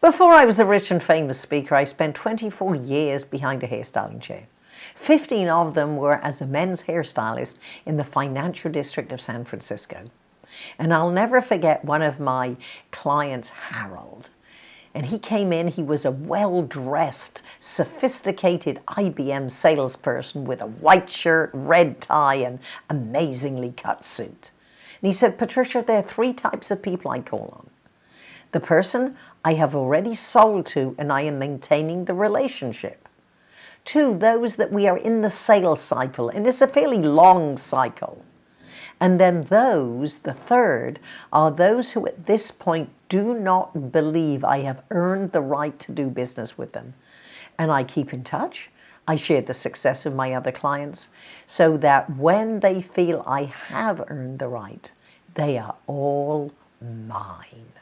Before I was a rich and famous speaker, I spent 24 years behind a hairstyling chair. 15 of them were as a men's hairstylist in the financial district of San Francisco. And I'll never forget one of my clients, Harold. And he came in, he was a well-dressed, sophisticated IBM salesperson with a white shirt, red tie, and amazingly cut suit. And he said, Patricia, there are three types of people I call on. The person I have already sold to and I am maintaining the relationship. Two, those that we are in the sales cycle, and it's a fairly long cycle. And then those, the third, are those who at this point do not believe I have earned the right to do business with them. And I keep in touch. I share the success of my other clients so that when they feel I have earned the right, they are all mine.